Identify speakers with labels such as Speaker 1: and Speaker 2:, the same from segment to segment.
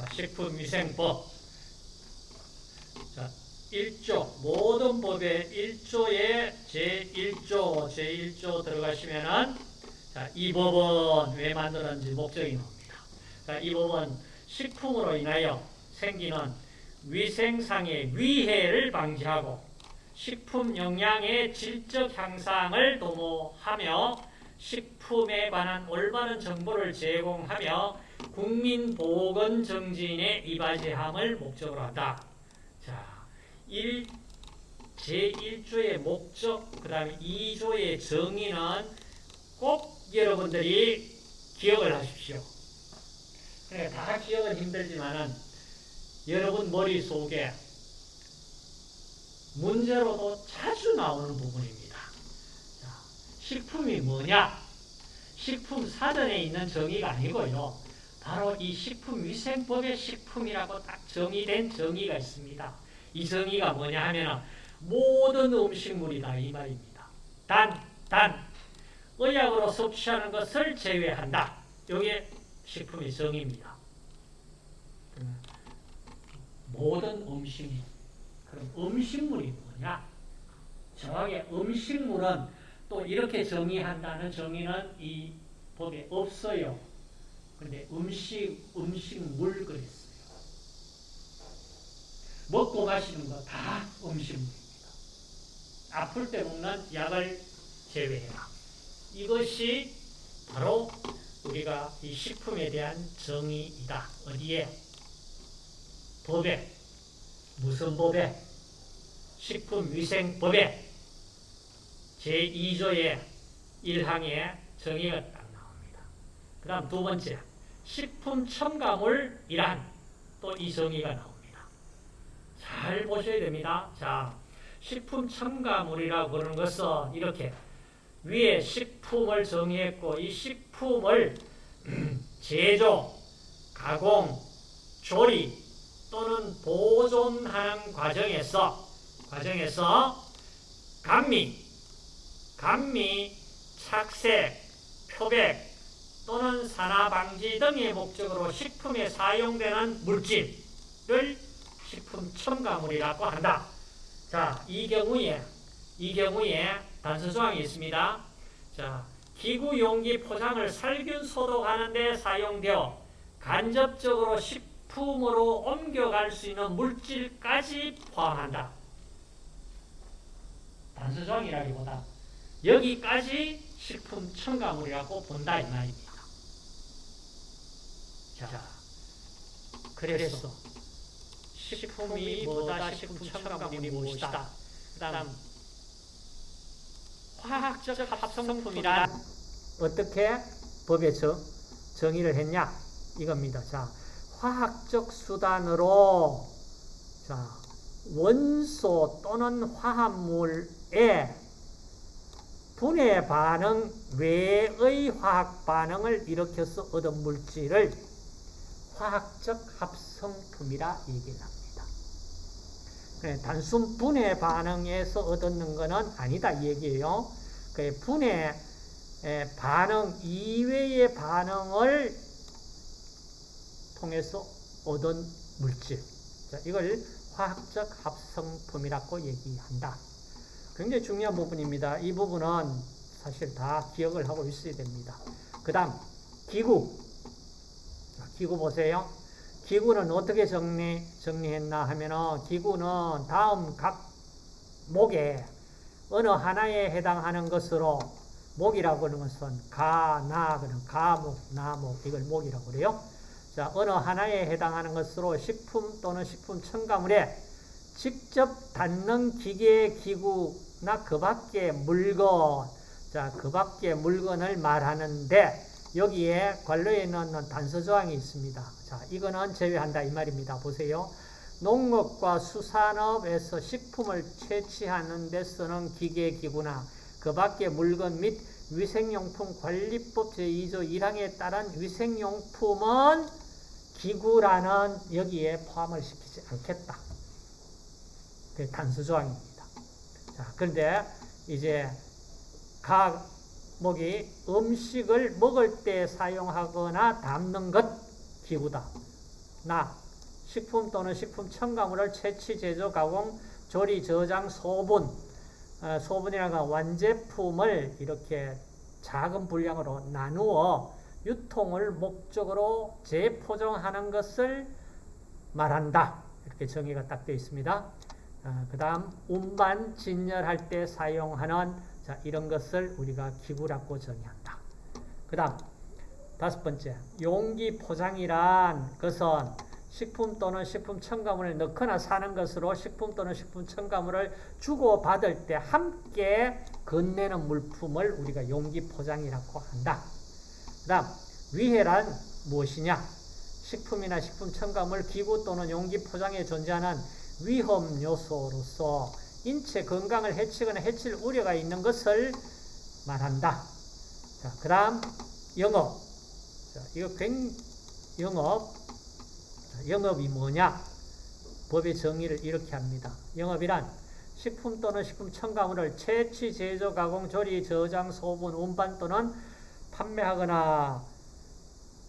Speaker 1: 자, 식품위생법. 자, 1조, 모든 법의 1조에 제1조, 제1조 들어가시면은, 자, 이 법은 왜 만들었는지 목적이 나옵니다. 자, 이 법은 식품으로 인하여 생기는 위생상의 위해를 방지하고 식품 영양의 질적 향상을 도모하며 식품에 관한 올바른 정보를 제공하며 국민 보건 정진에 이바지함을 목적으로 한다. 자, 1, 제1조의 목적, 그 다음에 2조의 정의는 꼭 여러분들이 기억을 하십시오. 그러니까 다 기억은 힘들지만은 여러분 머릿속에 문제로도 자주 나오는 부분입니다. 자, 식품이 뭐냐? 식품 사전에 있는 정의가 아니고요. 바로 이 식품위생법의 식품이라고 딱 정의된 정의가 있습니다. 이 정의가 뭐냐 하면 모든 음식물이다 이 말입니다. 단, 단, 의약으로 섭취하는 것을 제외한다. 이게 식품의 정의입니다. 모든 음식물. 그럼 음식물이 뭐냐? 정확히 음식물은 또 이렇게 정의한다는 정의는 이 법에 없어요. 근데 음식, 음식물 그랬어요. 먹고 마시는 거 다 음식물입니다. 아플 때 먹는 약을 제외해라. 이것이 바로 우리가 이 식품에 대한 정의이다. 어디에? 법에. 무슨 법에? 식품위생법에 제2조의 1항에 정의가 딱 나옵니다. 그 다음 두 번째, 식품 첨가물이란 또이 정의가 나옵니다. 잘 보셔야 됩니다. 자, 식품 첨가물이라고 그러는 것은 이렇게 위에 식품을 정의했고 이 식품을 제조, 가공, 조리 또는 보존하는 과정에서 과정에서 감미, 감미, 착색, 표백 또는 산화방지 등의 목적으로 식품에 사용되는 물질을 식품 첨가물이라고 한다. 자, 이 경우에 이 경우에 단서 조항이 있습니다. 자, 기구 용기 포장을 살균 소독하는 데 사용되어 간접적으로 식품으로 옮겨갈 수 있는 물질까지 포함한다. 단서 조항이라기보다 여기까지 식품 첨가물이라고 본다 이 말입니다. 자, 그래서 식품이 뭐다, 식품 첨가물이 무엇이다. 그 다음 화학적 합성품이란 어떻게 법에서 정의를 했냐 이겁니다. 자, 화학적 수단으로 자, 원소 또는 화합물의 분해 반응 외의 화학 반응을 일으켜서 얻은 물질을 화학적 합성품이라 얘기합니다. 단순 분해 반응에서 얻는 것은 아니다 이 얘기예요. 그 분해 반응 이외의 반응을 통해서 얻은 물질. 자, 이걸 화학적 합성품이라고 얘기한다. 굉장히 중요한 부분입니다. 이 부분은 사실 다 기억을 하고 있어야 됩니다. 그 다음 기구. 기구 보세요. 기구는 어떻게 정리, 정리했나 하면은 기구는 다음 각 목에 어느 하나에 해당하는 것으로 목이라고 하는 것은 가, 나, 그는 가목, 나목, 이걸 목이라고 그래요. 자, 어느 하나에 해당하는 것으로 식품 또는 식품 첨가물에 직접 닿는 기계, 기구나 그 밖의 물건, 자, 그 밖의 물건을 말하는데 여기에 관료에 넣는 단서 조항이 있습니다. 자, 이거는 제외한다 이 말입니다. 보세요. 농업과 수산업에서 식품을 채취하는 데 쓰는 기계, 기구나 그 밖의 물건 및 위생용품 관리법 제2조 1항에 따른 위생용품은 기구라는 여기에 포함을 시키지 않겠다. 그 단수 조항입니다. 자, 그런데 이제 각 목이 음식을 먹을 때 사용하거나 담는 것 기구다. 나, 식품 또는 식품 첨가물을 채취, 제조, 가공, 조리, 저장, 소분, 어, 소분이라는 건 완제품을 이렇게 작은 분량으로 나누어 유통을 목적으로 재포장하는 것을 말한다. 이렇게 정의가 딱 되어 있습니다. 어, 그 다음 운반, 진열할 때 사용하는 자, 이런 것을 우리가 기구라고 정의한다. 그 다음 다섯 번째, 용기 포장이란 것은 식품 또는 식품 첨가물을 넣거나 사는 것으로 식품 또는 식품 첨가물을 주고받을 때 함께 건네는 물품을 우리가 용기 포장이라고 한다. 그 다음 위해란 무엇이냐? 식품이나 식품 첨가물, 기구 또는 용기 포장에 존재하는 위험 요소로서 인체 건강을 해치거나 해칠 우려가 있는 것을 말한다. 자, 그 다음 영업. 자, 이거 굉 영업. 영업이 뭐냐? 법의 정의를 이렇게 합니다. 영업이란 식품 또는 식품 첨가물을 채취, 제조, 가공, 조리, 저장, 소분, 운반 또는 판매하거나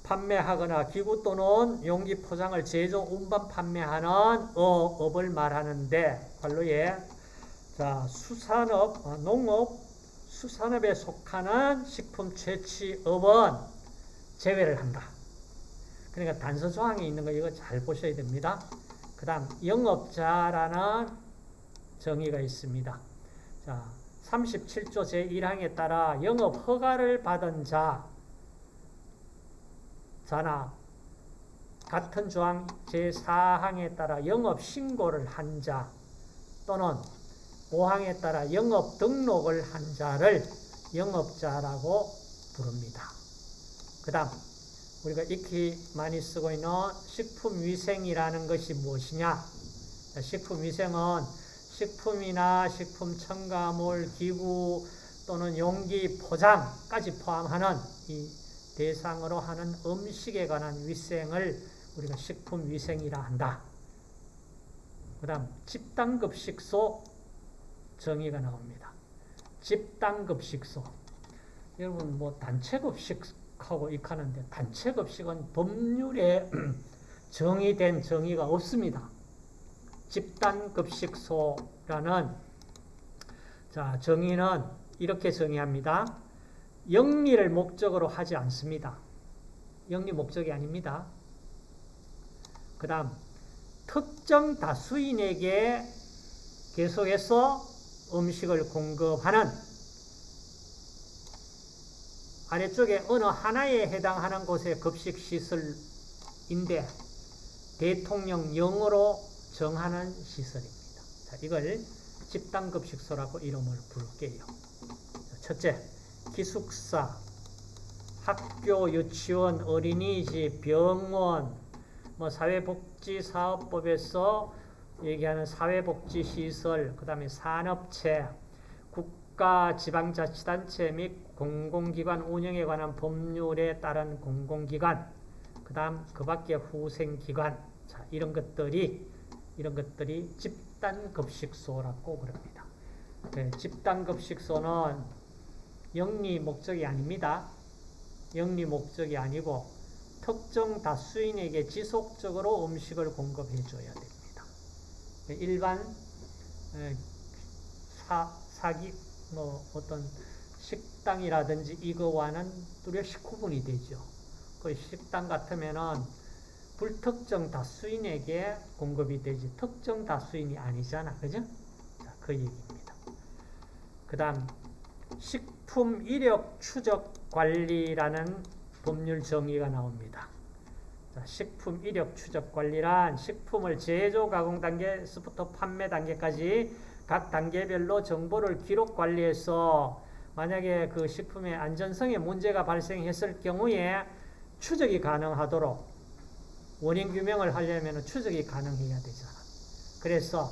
Speaker 1: 판매하거나 기구 또는 용기 포장을 제조, 운반, 판매하는 어, 업을 말하는데 관로에 자 수산업, 어, 농업, 수산업에 속하는 식품 채취업은 제외를 한다. 그러니까 단서 조항에 있는 거 이거 잘 보셔야 됩니다. 그 다음 영업자라는 정의가 있습니다. 자, 37조 제1항에 따라 영업 허가를 받은 자, 자나 같은 조항 제4항에 따라 영업 신고를 한 자 또는 5항에 따라 영업 등록을 한 자를 영업자라고 부릅니다. 그 다음 우리가 익히 많이 쓰고 있는 식품위생이라는 것이 무엇이냐? 식품위생은 식품이나 식품 첨가물, 기구 또는 용기, 포장까지 포함하는 이 대상으로 하는 음식에 관한 위생을 우리가 식품위생이라 한다. 그 다음 집단급식소 정의가 나옵니다. 집단급식소 여러분 뭐 단체급식하고 익하는데 단체급식은 법률에 정의된 정의가 없습니다. 집단급식소라는 자 정의는 이렇게 정의합니다. 영리를 목적으로 하지 않습니다. 영리 목적이 아닙니다. 그 다음 특정 다수인에게 계속해서 음식을 공급하는 아래쪽에 어느 하나에 해당하는 곳의 급식시설인데 대통령령으로 정하는 시설입니다. 자, 이걸 집단급식소라고 이름을 부를게요. 첫째, 기숙사, 학교, 유치원, 어린이집, 병원, 뭐 사회복지사업법에서 얘기하는 사회복지시설, 그 다음에 산업체, 국가 지방자치단체 및 공공기관 운영에 관한 법률에 따른 공공기관, 그 다음 그 밖에 후생기관, 자, 이런 것들이, 이런 것들이 집단급식소라고 그럽니다. 네, 집단급식소는 영리 목적이 아닙니다. 영리 목적이 아니고 특정 다수인에게 지속적으로 음식을 공급해 줘야 됩니다. 일반 사, 사기 뭐 어떤 식당이라든지 이거와는 뚜렷이 구분이 되죠. 그 식당 같으면은 불특정 다수인에게 공급이 되지 특정 다수인이 아니잖아. 그죠? 자, 그 얘기입니다. 그 다음 식품 이력 추적 관리라는 법률 정의가 나옵니다. 자, 식품 이력 추적 관리란 식품을 제조 가공 단계에서부터 판매 단계까지 각 단계별로 정보를 기록 관리해서 만약에 그 식품의 안전성에 문제가 발생했을 경우에 추적이 가능하도록 원인 규명을 하려면 추적이 가능해야 되잖아. 그래서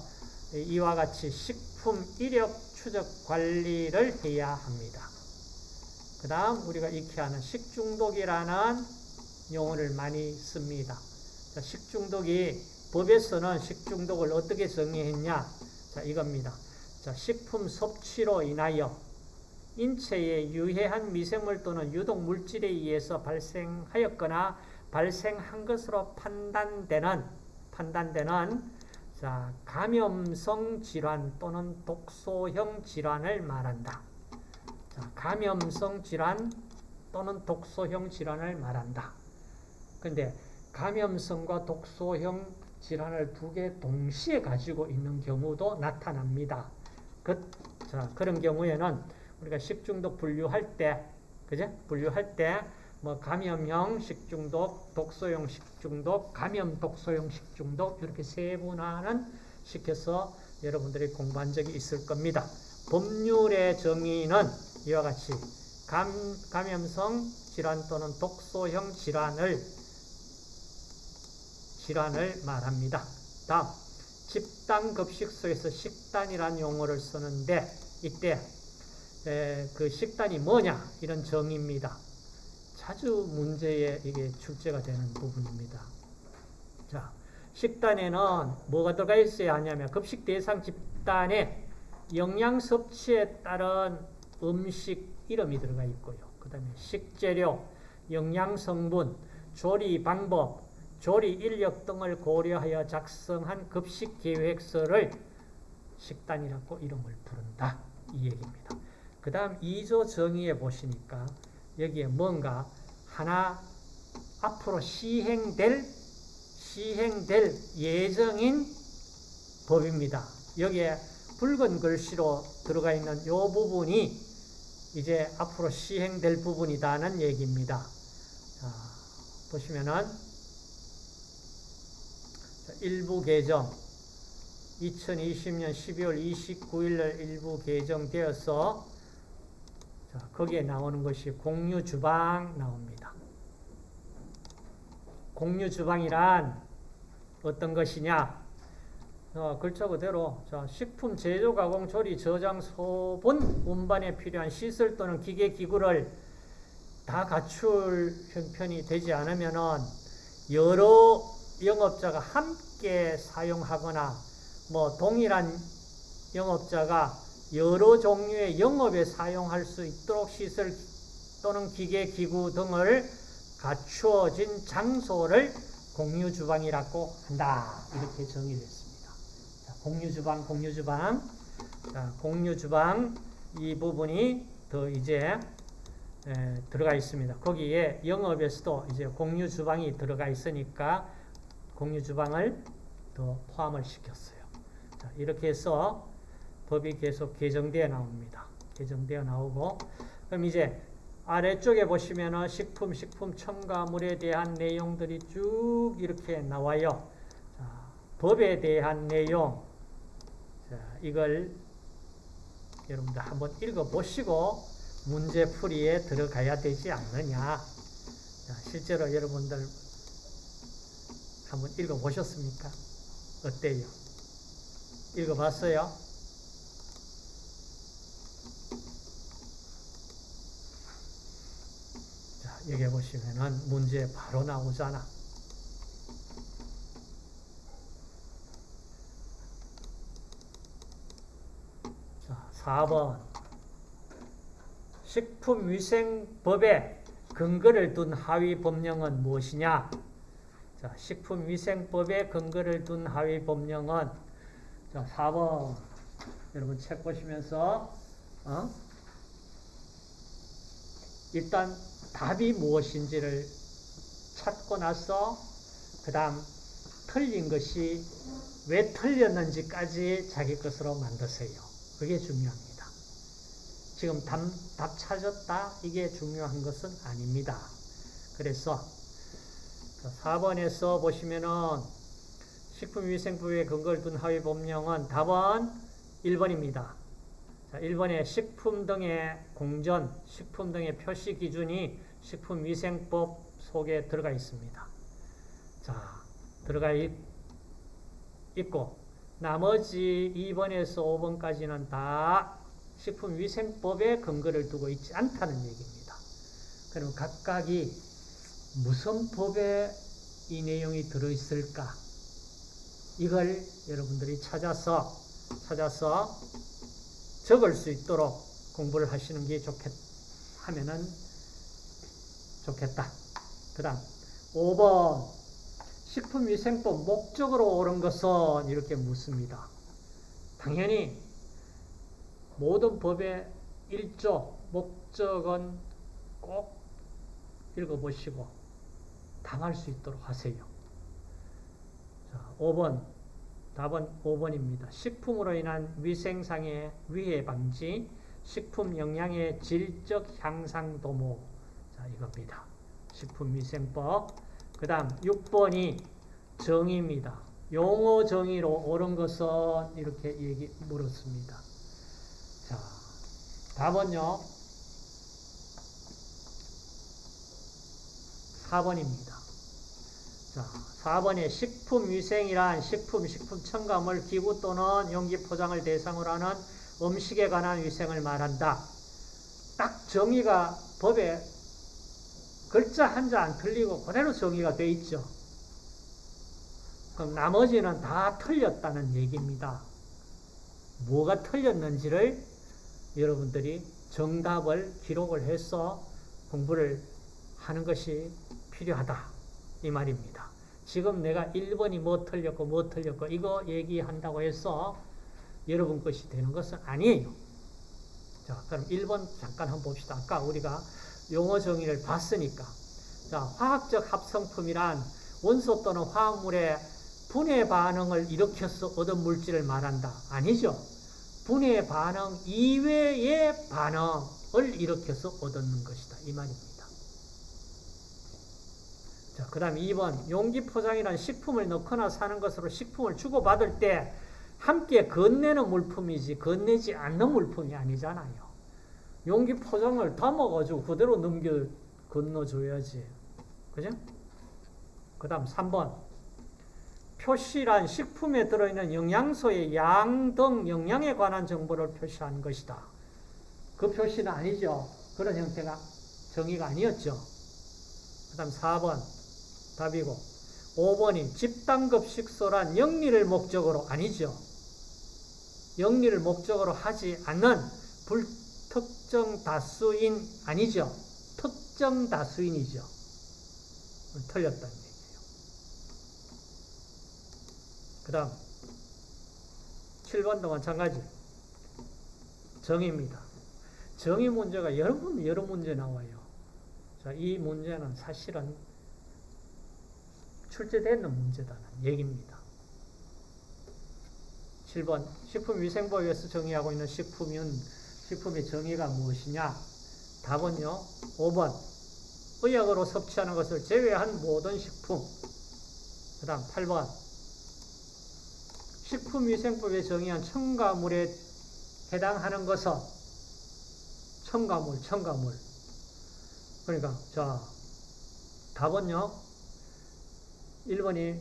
Speaker 1: 이와 같이 식품 이력 추적 관리를 해야 합니다. 그 다음 우리가 익히 아는 식중독이라는 용어를 많이 씁니다. 자, 식중독이 법에서는 식중독을 어떻게 정의했냐? 자, 이겁니다. 자, 식품 섭취로 인하여 인체에 유해한 미생물 또는 유독 물질에 의해서 발생하였거나 발생한 것으로 판단되는 판단되는 자, 감염성 질환 또는 독소형 질환을 말한다. 자, 감염성 질환 또는 독소형 질환을 말한다. 근데 감염성과 독소형 질환을 두 개 동시에 가지고 있는 경우도 나타납니다. 그, 자, 그런 경우에는 우리가 식중독 분류할 때, 그제? 분류할 때, 뭐, 감염형 식중독, 독소형 식중독, 감염 독소형 식중독, 이렇게 세분화는 시켜서 여러분들이 공부한 적이 있을 겁니다. 법률의 정의는 이와 같이 감, 감염성 질환 또는 독소형 질환을 질환을 말합니다. 다음, 집단급식소에서 식단이라는 용어를 쓰는데 이때 에, 그 식단이 뭐냐 이런 정의입니다. 자주 문제에 이게 출제가 되는 부분입니다. 자, 식단에는 뭐가 들어가 있어야 하냐면 급식 대상 집단에 영양 섭취에 따른 음식 이름이 들어가 있고요. 그 다음에 식재료, 영양 성분, 조리 방법, 조리 인력 등을 고려하여 작성한 급식 계획서를 식단이라고 이름을 부른다. 이 얘기입니다. 그 다음 2조 정의에 보시니까 여기에 뭔가 하나 앞으로 시행될 시행될 예정인 법입니다. 여기에 붉은 글씨로 들어가 있는 이 부분이 이제 앞으로 시행될 부분이다는 얘기입니다. 자, 보시면은 일부 개정 2020년 12월 29일 날 일부 개정되어서 자, 거기에 나오는 것이 공유 주방 나옵니다. 공유 주방이란 어떤 것이냐? 어, 글자 그대로 자, 식품 제조, 가공, 조리, 저장, 소분, 운반에 필요한 시설 또는 기계, 기구를 다 갖출 형편이 되지 않으면은 여러 영업자가 함께 사용하거나 뭐 동일한 영업자가 여러 종류의 영업에 사용할 수 있도록 시설 또는 기계, 기구 등을 갖추어진 장소를 공유주방이라고 한다. 이렇게 정의를 했습니다. 자, 공유주방, 공유주방. 자, 공유주방 이 부분이 더 이제 에, 들어가 있습니다. 거기에 영업에서도 이제 공유주방이 들어가 있으니까 공유주방을 더 포함을 시켰어요. 자, 이렇게 해서 법이 계속 개정되어 나옵니다. 개정되어 나오고 그럼 이제 아래쪽에 보시면은 식품, 식품 첨가물에 대한 내용들이 쭉 이렇게 나와요. 자, 법에 대한 내용. 자, 이걸 여러분들 한번 읽어보시고 문제풀이에 들어가야 되지 않느냐. 자, 실제로 여러분들 한번 읽어보셨습니까? 어때요? 읽어봤어요? 자, 여기 보시면은 문제 바로 나오잖아. 자, 4번. 식품위생법에 근거를 둔 하위 법령은 무엇이냐? 자, 식품위생법에 근거를 둔 하위 법령은 자, 4번. 여러분 책 보시면서 어? 일단 답이 무엇인지를 찾고 나서 그 다음 틀린 것이 왜 틀렸는지까지 자기 것으로 만드세요. 그게 중요합니다. 지금 답, 답 찾았다? 이게 중요한 것은 아닙니다. 그래서 4번에서 보시면은 식품위생법에 근거를 둔 하위 법령은 답은 1번입니다. 자, 1번에 식품 등의 공전, 식품 등의 표시 기준이 식품위생법 속에 들어가 있습니다. 자, 들어가 있, 있고 나머지 2번에서 5번까지는 다 식품위생법에 근거를 두고 있지 않다는 얘기입니다. 그럼 각각이 무슨 법에 이 내용이 들어있을까? 이걸 여러분들이 찾아서 찾아서 적을 수 있도록 공부를 하시는 게 좋겠, 하면은 좋겠다. 그 다음, 5번 식품위생법 목적으로 옳은 것은 이렇게 묻습니다. 당연히 모든 법의 일조 목적은 꼭 읽어보시고 답할 수 있도록 하세요. 자, 5번 답은 5번입니다. 식품으로 인한 위생상의 위해 방지, 식품 영양의 질적 향상 도모. 자, 이겁니다. 식품위생법. 그 다음 6번이 정의입니다. 용어 정의로 옳은 것은 이렇게 얘기 물었습니다. 자, 답은요. 4번입니다. 자, 4번에 식품위생이란 식품, 식품 첨가물, 기구 또는 용기 포장을 대상으로 하는 음식에 관한 위생을 말한다. 딱 정의가 법에 글자 한자 안 틀리고 그대로 정의가 돼 있죠. 그럼 나머지는 다 틀렸다는 얘기입니다. 뭐가 틀렸는지를 여러분들이 정답을 기록을 해서 공부를 하는 것이 필요하다. 이 말입니다. 지금 내가 1번이 뭐 틀렸고 뭐 틀렸고 이거 얘기한다고 해서 여러분 것이 되는 것은 아니에요. 자, 그럼 1번 잠깐 한번 봅시다. 아까 우리가 용어 정의를 봤으니까. 자, 화학적 합성품이란 원소 또는 화합물의 분해 반응을 일으켜서 얻은 물질을 말한다. 아니죠. 분해 반응 이외의 반응을 일으켜서 얻는 것이다. 이 말입니다. 자, 그 다음 2번. 용기 포장이란 식품을 넣거나 사는 것으로 식품을 주고받을 때 함께 건네는 물품이지 건네지 않는 물품이 아니잖아요. 용기 포장을 담아가지고 그대로 넘겨 건너줘야지. 그죠? 그 다음 3번. 표시란 식품에 들어있는 영양소의 양 등 영양에 관한 정보를 표시하는 것이다. 그 표시는 아니죠. 그런 형태가 정의가 아니었죠. 그 다음 4번 답이고 5번이 집단급식소란 영리를 목적으로 아니죠. 영리를 목적으로 하지 않는 불특정 다수인 아니죠. 특정 다수인이죠. 틀렸다는 얘기예요. 그 다음 7번도 마찬가지 정의입니다. 정의 문제가 여러 번 여러 문제 나와요. 자, 이 문제는 사실은 출제되는 문제다는 얘기입니다. 7번 식품위생법에서 정의하고 있는 식품은 식품의 정의가 무엇이냐? 답은요. 5번 의약으로 섭취하는 것을 제외한 모든 식품 그 다음 8번 식품위생법에 정의한 첨가물에 해당하는 것은 첨가물, 첨가물 그러니까 자 답은요 1번이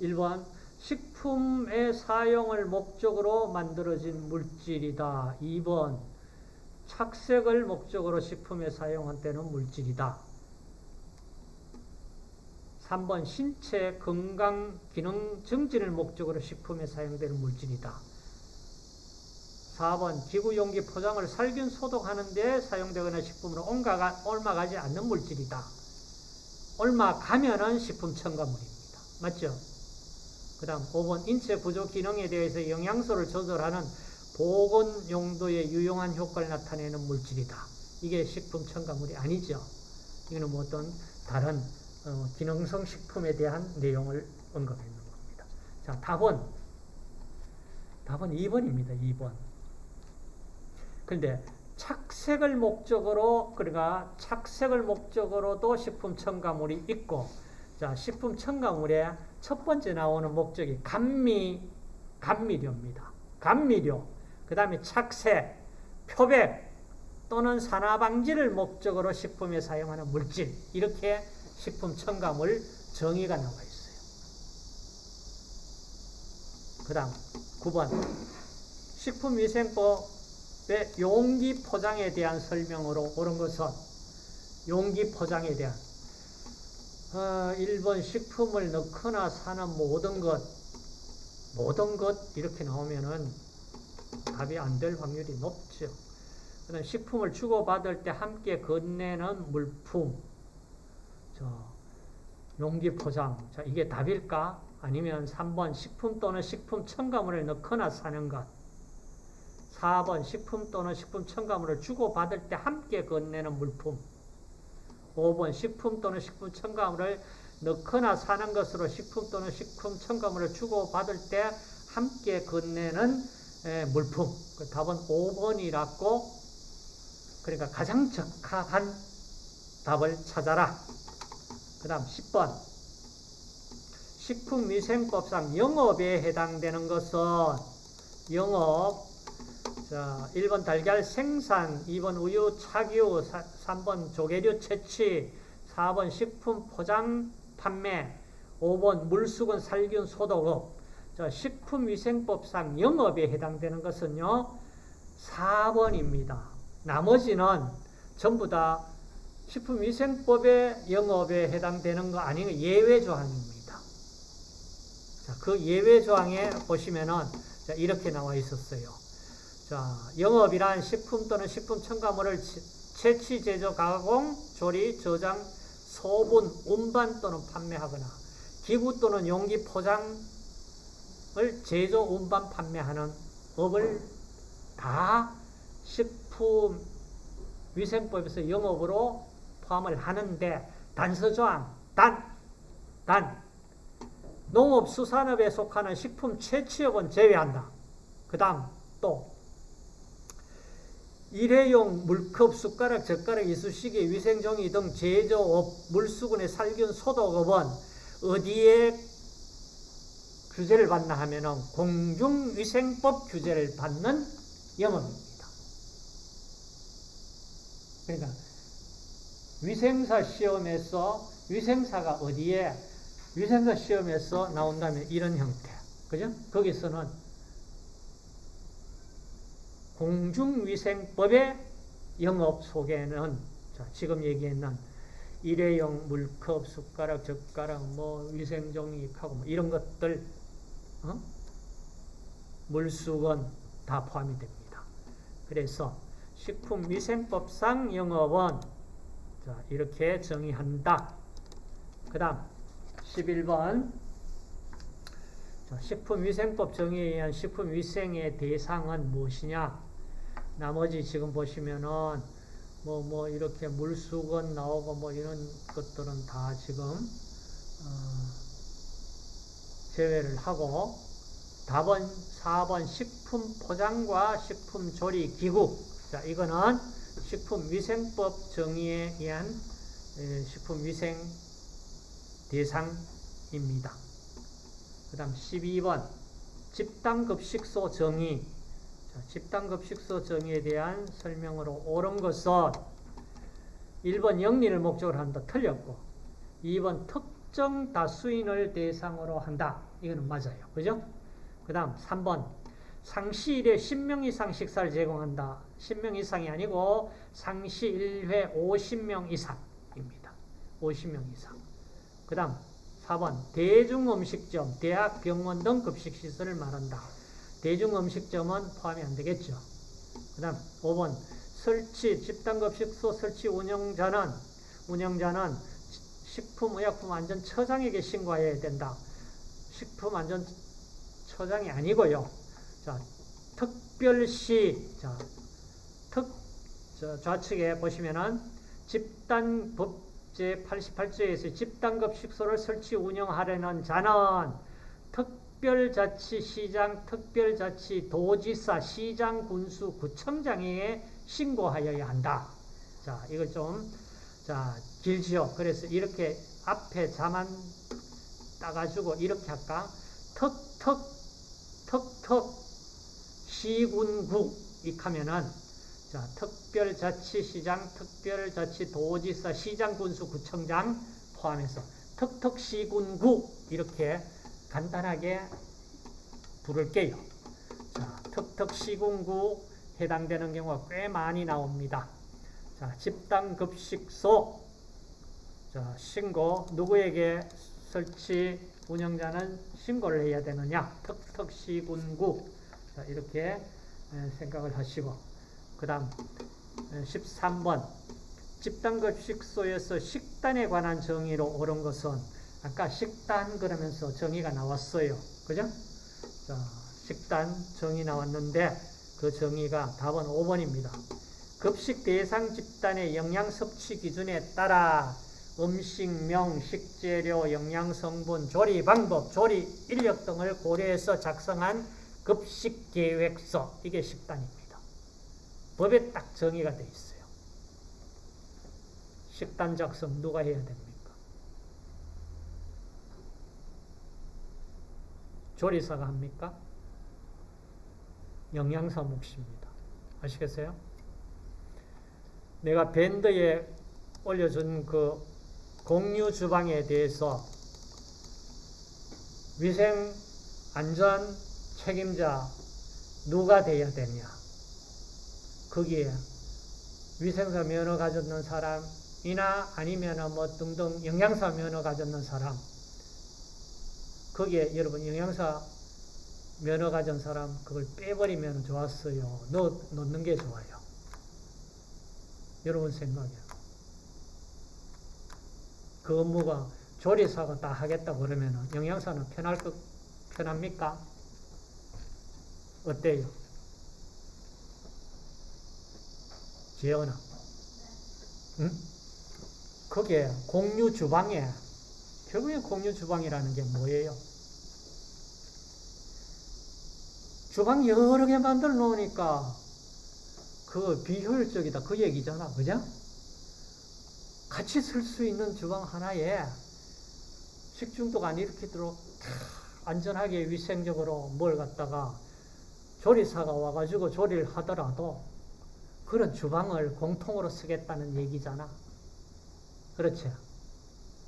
Speaker 1: 1번 식품의 사용을 목적으로 만들어진 물질이다. 2번 착색을 목적으로 식품에 사용한다는 물질이다. 3번 신체 건강 기능 증진을 목적으로 식품에 사용되는 물질이다. 4번 기구 용기 포장을 살균 소독하는 데 사용되거나 식품으로 옮아가지 않는 물질이다. 옮아 가면은 식품 첨가물입니다. 맞죠? 그 다음 5번 인체 구조 기능에 대해서 영양소를 조절하는 보건 용도의 유용한 효과를 나타내는 물질이다. 이게 식품 첨가물이 아니죠. 이거는 뭐 어떤 다른 어, 기능성 식품에 대한 내용을 언급했는 겁니다. 자, 답은 답은 2번입니다. 2번. 그런데 착색을 목적으로 그러니까 착색을 목적으로도 식품 첨가물이 있고 자, 식품 첨가물의 첫 번째 나오는 목적이 감미, 감미료입니다. 감미료. 그 다음에 착색, 표백 또는 산화 방지를 목적으로 식품에 사용하는 물질. 이렇게 식품 첨가물 정의가 나와 있어요. 그 다음 9번. 식품위생법의 용기 포장에 대한 설명으로 옳은 것은 용기 포장에 대한 어, 1번 식품을 넣거나 사는 모든 것, 모든 것 이렇게 나오면은 답이 안 될 확률이 높죠. 그다음 식품을 주고받을 때 함께 건네는 물품. 저 용기 포장. 자, 이게 답일까? 아니면 3번 식품 또는 식품 첨가물을 넣거나 사는 것. 4번 식품 또는 식품 첨가물을 주고받을 때 함께 건네는 물품. 5번 식품 또는 식품 첨가물을 넣거나 사는 것으로 식품 또는 식품 첨가물을 주고받을 때 함께 건네는 에, 물품. 그 답은 5번이라고 그러니까 가장 적합한 답을 찾아라. 그 다음 10번 식품위생법상 영업에 해당되는 것은 영업 자 1번 달걀 생산 2번 우유 착유 3번 조개류 채취 4번 식품 포장 판매 5번 물수건 살균 소독업 자 식품위생법상 영업에 해당되는 것은요 4번입니다. 나머지는 전부 다 식품위생법의 영업에 해당되는 거 아니면 예외 조항입니다. 자, 그 예외 조항에 보시면은 자, 이렇게 나와 있었어요. 자, 영업이란 식품 또는 식품 첨가물을 채취, 제조, 가공, 조리, 저장, 소분, 운반 또는 판매하거나 기구 또는 용기 포장을 제조, 운반, 판매하는 업을 다 식품 위생법에서 영업으로 포함을 하는데 단서조항, 단, 단 농업수산업에 속하는 식품 채취업은 제외한다. 그 다음 또 일회용 물컵, 숟가락, 젓가락, 이쑤시개, 위생종이 등 제조업, 물수건의 살균, 소독업은 어디에 규제를 받나 하면은 공중위생법 규제를 받는 영업입니다. 그러니까 위생사 시험에서 위생사가 어디에 위생사 시험에서 나온다면 이런 형태. 그죠? 거기서는 공중위생법의 영업 속에는 자, 지금 얘기했는 일회용 물컵, 숟가락, 젓가락, 뭐 위생종이하고 뭐 이런 것들 어? 물수건 다 포함이 됩니다. 그래서 식품위생법상 영업은 자, 이렇게 정의한다. 그 다음 11번 자, 식품위생법 정의에 의한 식품위생의 대상은 무엇이냐 나머지 지금 보시면은 뭐, 뭐, 이렇게 물수건 나오고 뭐 이런 것들은 다 지금, 어, 제외를 하고, 답은 4번 식품 포장과 식품 조리 기구. 자, 이거는 식품위생법 정의에 의한 식품위생 대상입니다. 그 다음 12번 집단급식소 정의 집단급식소 정의에 대한 설명으로 옳은 것은 1번 영리를 목적으로 한다. 틀렸고 2번 특정 다수인을 대상으로 한다. 이거는 맞아요. 그죠? 그 다음 3번 상시일에 10명 이상 식사를 제공한다. 10명 이상이 아니고 상시 1회 50명 이상입니다. 50명 이상. 그 다음 4번 대중음식점, 대학, 병원 등 급식시설을 말한다. 대중음식점은 포함이 안 되겠죠. 그 다음 5번 설치, 집단급식소 설치 운영자는 운영자는 식품의약품안전처장에게 신고해야 된다. 식품안전처장이 아니고요. 자, 특별시, 자, 특, 저, 좌측에 보시면은 집단법 제 88조에서 집단급식소를 설치 운영하려는 자는 특 별자치시장, 특별자치 도지사, 시장, 군수, 구청장에게 신고하여야 한다. 자, 이걸 좀, 자, 길지요. 그래서 이렇게 앞에 자만 따가지고 이렇게 할까? 턱, 턱, 턱, 턱, 시군국 이하면은 자 특별자치시장, 특별자치도지사, 시장 군수, 구청장 포함해서 턱턱 시군국 이렇게 간단하게 부를게요. 자 턱턱시군국 해당되는 경우가 꽤 많이 나옵니다. 자 집단 급식소. 자 신고 누구에게 설치 운영자는 신고를 해야 되느냐? 턱턱시군국 자, 이렇게 생각을 하시고. 그 다음 13번. 집단급식소에서 식단에 관한 정의로 옳은 것은 아까 식단 그러면서 정의가 나왔어요. 그죠? 자, 식단 정의 나왔는데 그 정의가 답은 5번입니다. 급식 대상 집단의 영양 섭취 기준에 따라 음식명, 식재료, 영양성분, 조리 방법, 조리 인력 등을 고려해서 작성한 급식 계획서 이게 식단입니다. 법에 딱 정의가 돼 있어요. 식단 작성 누가 해야 됩니까? 조리사가 합니까? 영양사 몫입니다. 아시겠어요? 내가 밴드에 올려준 그 공유 주방에 대해서 위생 안전 책임자 누가 돼야 되냐? 거기에 위생사 면허 가졌는 사람이나 아니면 뭐 등등 영양사 면허 가졌는 사람 거기에 여러분 영양사 면허 가진 사람 그걸 빼버리면 좋았어요. 넣, 넣는 게 좋아요. 여러분 생각이야. 그 업무가 조리사가 다 하겠다 그러면 영양사는 편할 것, 편합니까? 어때요? 재현아. 응? 그게 공유 주방에, 결국엔 공유 주방이라는 게 뭐예요? 주방 여러 개 만들어 놓으니까 그 비효율적이다. 그 얘기잖아. 그죠? 같이 쓸 수 있는 주방 하나에 식중독 안 일으키도록 안전하게 위생적으로 뭘 갖다가 조리사가 와가지고 조리를 하더라도 그런 주방을 공통으로 쓰겠다는 얘기잖아. 그렇지?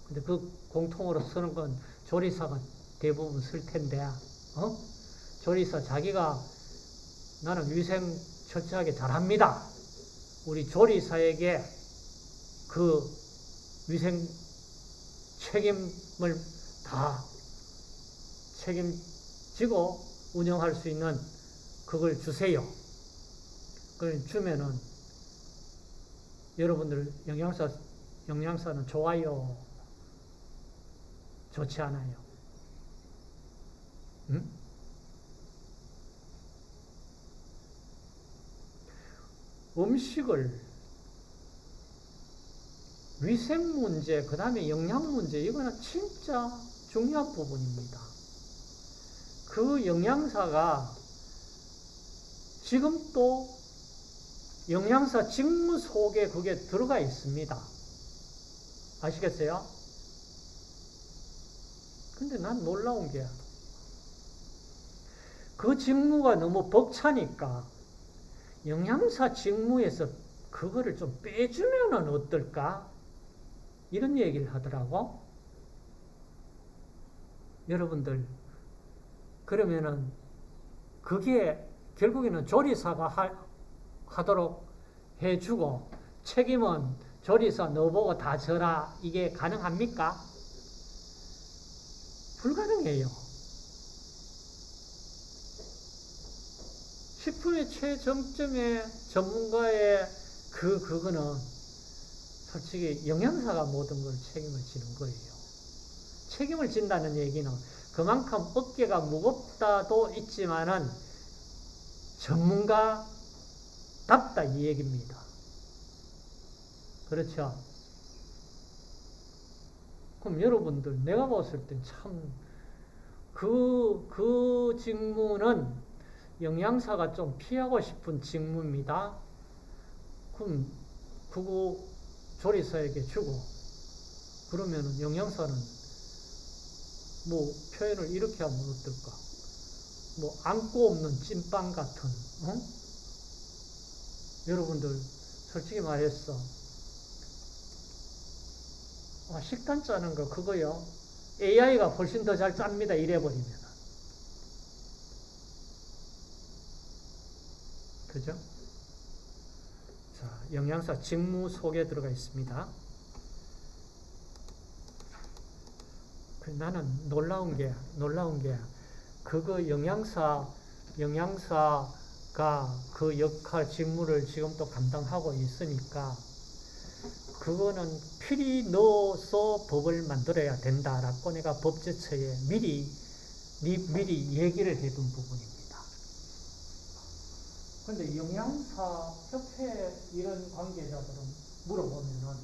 Speaker 1: 근데 그 공통으로 쓰는 건 조리사가 대부분 쓸 텐데, 어? 조리사 자기가 나는 위생 철저하게 잘합니다. 우리 조리사에게 그 위생 책임을 다 책임지고 운영할 수 있는 그걸 주세요. 그걸 주면은 여러분들 영양사 영양사는 좋아요. 좋지 않아요. 응? 음식을 위생 문제, 그 다음에 영양 문제, 이거는 진짜 중요한 부분입니다. 그 영양사가 지금 또 영양사 직무 속에 그게 들어가 있습니다. 아시겠어요? 근데 난 놀라운 게, 그 직무가 너무 벅차니까 영양사 직무에서 그거를 좀 빼주면 어떨까? 이런 얘기를 하더라고. 여러분들, 그러면은 그게 결국에는 조리사가 하, 하도록 해주고 책임은 조리사 너보고 다 져라. 이게 가능합니까? 불가능해요. 식품의 최정점의 전문가의 그, 그거는 솔직히 영양사가 모든 걸 책임을 지는 거예요. 책임을 진다는 얘기는 그만큼 어깨가 무겁다도 있지만은 전문가답다 이 얘기입니다. 그렇죠? 그럼 여러분들 내가 봤을 때참 그, 그 직무는 영양사가 좀 피하고 싶은 직무입니다. 그럼 그거 조리사에게 주고 그러면은 영양사는 뭐 표현을 이렇게 하면 어떨까? 뭐 안고 없는 찐빵 같은 어? 여러분들 솔직히 말했어 아, 식단 짜는 거 그거요 AI가 훨씬 더 잘 짭니다 이래버리면 그죠? 자, 영양사 직무 속에 들어가 있습니다. 그 나는 놀라운 게, 놀라운 게, 그거 영양사, 영양사가 그 역할, 직무를 지금 또 감당하고 있으니까, 그거는 필히 넣어서 법을 만들어야 된다라고 내가 법제처에 미리 미, 미리 얘기를 해둔 부분입니다. 근데 영양사 협회 이런 관계자들은 물어보면은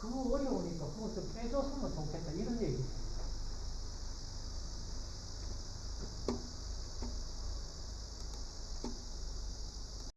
Speaker 1: 그거 어려우니까 좀 빼줬으면 좋겠다 이런 얘기.